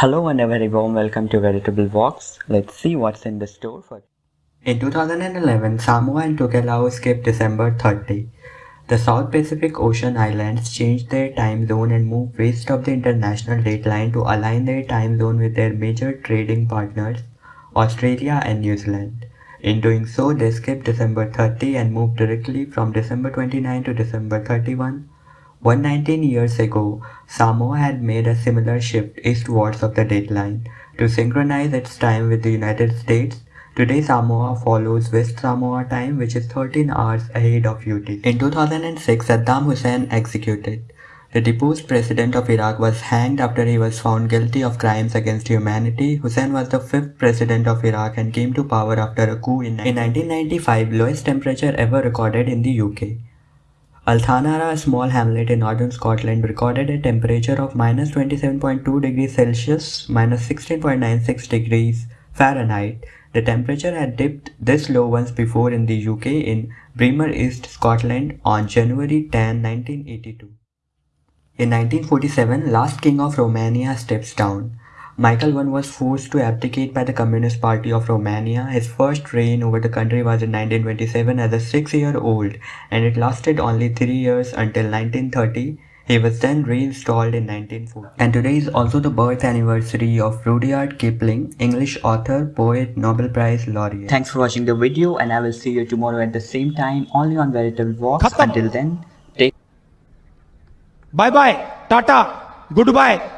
Hello and a very warm welcome to Veritable Vox. Let's see what's in the store for In 2011, Samoa and Tokelau skipped December 30. The South Pacific Ocean islands changed their time zone and moved west of the international date line to align their time zone with their major trading partners, Australia and New Zealand. In doing so, they skipped December 30 and moved directly from December 29 to December 31, 119 years ago, Samoa had made a similar shift eastwards of the date line to synchronize its time with the United States. Today Samoa follows West Samoa time which is 13 hours ahead of UT. In 2006, Saddam Hussein executed. The deposed president of Iraq was hanged after he was found guilty of crimes against humanity. Hussein was the fifth president of Iraq and came to power after a coup in, in 1995, lowest temperature ever recorded in the UK. Altnaharra, a small hamlet in northern Scotland, recorded a temperature of minus 27.2 degrees Celsius, minus 16.96 degrees Fahrenheit. The temperature had dipped this low once before in the UK in Braemar East, Scotland on January 10, 1982. In 1947, last king of Romania steps down. Michael I was forced to abdicate by the Communist Party of Romania. His first reign over the country was in 1927 as a six-year-old and it lasted only three years until 1930. He was then reinstalled in 1940. And today is also the birth anniversary of Rudyard Kipling, English author, poet, Nobel Prize laureate. Thanks for watching the video and I will see you tomorrow at the same time only on Veritable Vox. Until then, take... Bye-bye, Tata, goodbye.